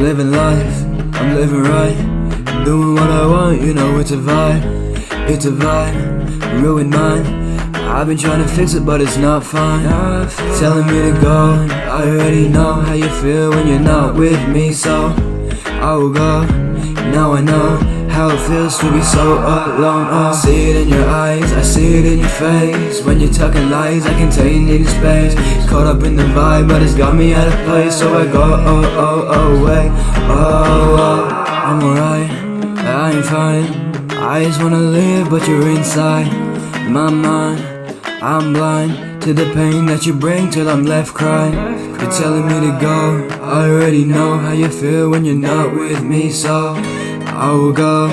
living life, I'm living right. I'm doing what I want, you know it's a vibe. It's a vibe, ruined mine. I've been trying to fix it, but it's not fine. Telling me to go, I already know how you feel when you're not with me, so I will go. Now I know how it feels to be so alone. Oh, I see it in your eyes, I see it in your face. When you're talking lies, I can tell you need space. Caught up in the vibe, but it's got me out of place, so I go oh oh oh away. Oh, oh, I'm alright, I ain't fine. I just wanna live, but you're inside my mind. I'm blind to the pain that you bring till I'm left crying. You're telling me to go. I already know how you feel when you're not with me, so I will go.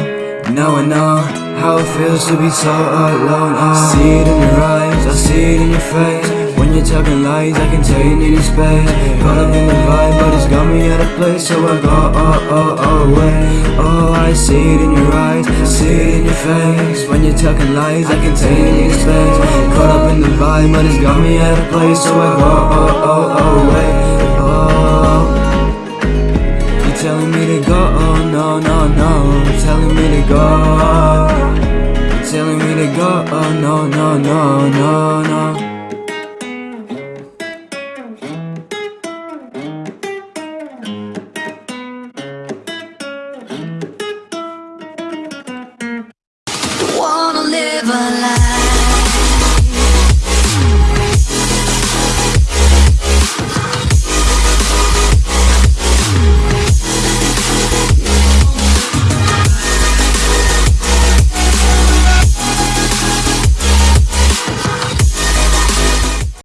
Now I know how it feels to be so alone. I see it in your eyes, I see it in your face. When you're talking lies, I can tell you need space. Caught up in the vibe, but it's got me out of place, so I go oh oh oh away. Oh, I see it in your eyes, see it in your face. When you're talking lies, I can tell you need space. Caught up in the vibe, but it's got me out of place, so I go oh oh oh away. Go, oh no no no, telling me to go. Telling me to go, oh no no no no no. Wanna live a life